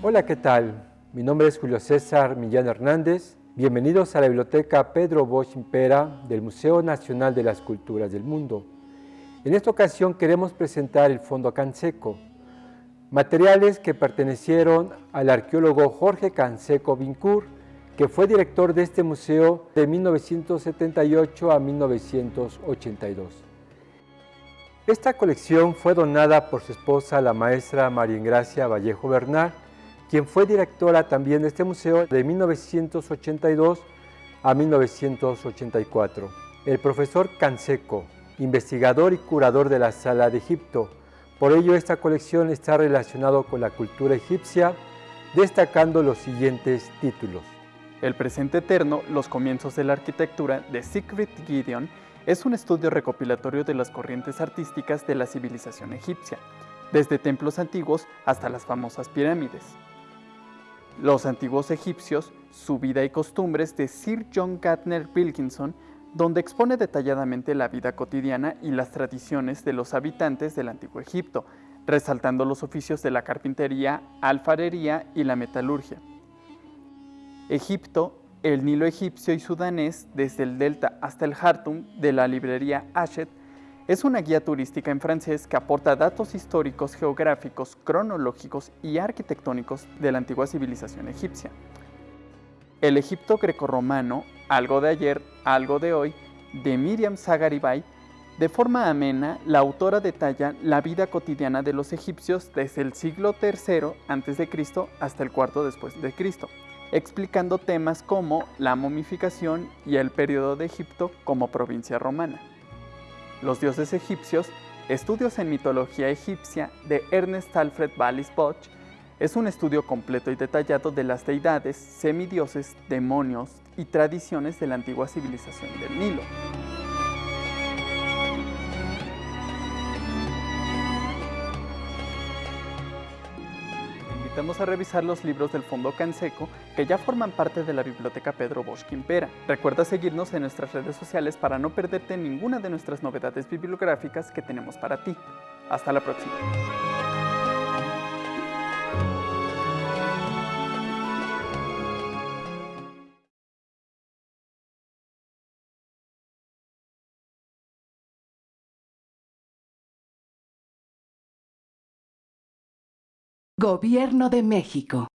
Hola, ¿qué tal? Mi nombre es Julio César Millán Hernández. Bienvenidos a la Biblioteca Pedro Bosch Impera del Museo Nacional de las Culturas del Mundo. En esta ocasión queremos presentar el Fondo Canseco, materiales que pertenecieron al arqueólogo Jorge Canseco Vincur, que fue director de este museo de 1978 a 1982. Esta colección fue donada por su esposa, la maestra María Ingracia Vallejo Bernal, quien fue directora también de este museo de 1982 a 1984. El profesor Canseco, investigador y curador de la Sala de Egipto. Por ello, esta colección está relacionada con la cultura egipcia, destacando los siguientes títulos. El presente eterno, los comienzos de la arquitectura de Siegfried Gideon, es un estudio recopilatorio de las corrientes artísticas de la civilización egipcia, desde templos antiguos hasta las famosas pirámides. Los antiguos egipcios, su vida y costumbres de Sir John Gardner Wilkinson, donde expone detalladamente la vida cotidiana y las tradiciones de los habitantes del antiguo Egipto, resaltando los oficios de la carpintería, alfarería y la metalurgia. Egipto, el Nilo egipcio y sudanés, desde el delta hasta el Hartum, de la librería Hachette, es una guía turística en francés que aporta datos históricos, geográficos, cronológicos y arquitectónicos de la antigua civilización egipcia. El Egipto grecorromano, algo de ayer, algo de hoy, de Miriam Sagaribay, de forma amena, la autora detalla la vida cotidiana de los egipcios desde el siglo III a.C. hasta el cuarto después de Cristo, explicando temas como la momificación y el periodo de Egipto como provincia romana. Los dioses egipcios, Estudios en mitología egipcia de Ernest Alfred Wallis Boch, es un estudio completo y detallado de las deidades, semidioses, demonios y tradiciones de la antigua civilización del Nilo. Vamos a revisar los libros del Fondo Canseco que ya forman parte de la Biblioteca Pedro Bosch Quimpera. Recuerda seguirnos en nuestras redes sociales para no perderte ninguna de nuestras novedades bibliográficas que tenemos para ti. Hasta la próxima. Gobierno de México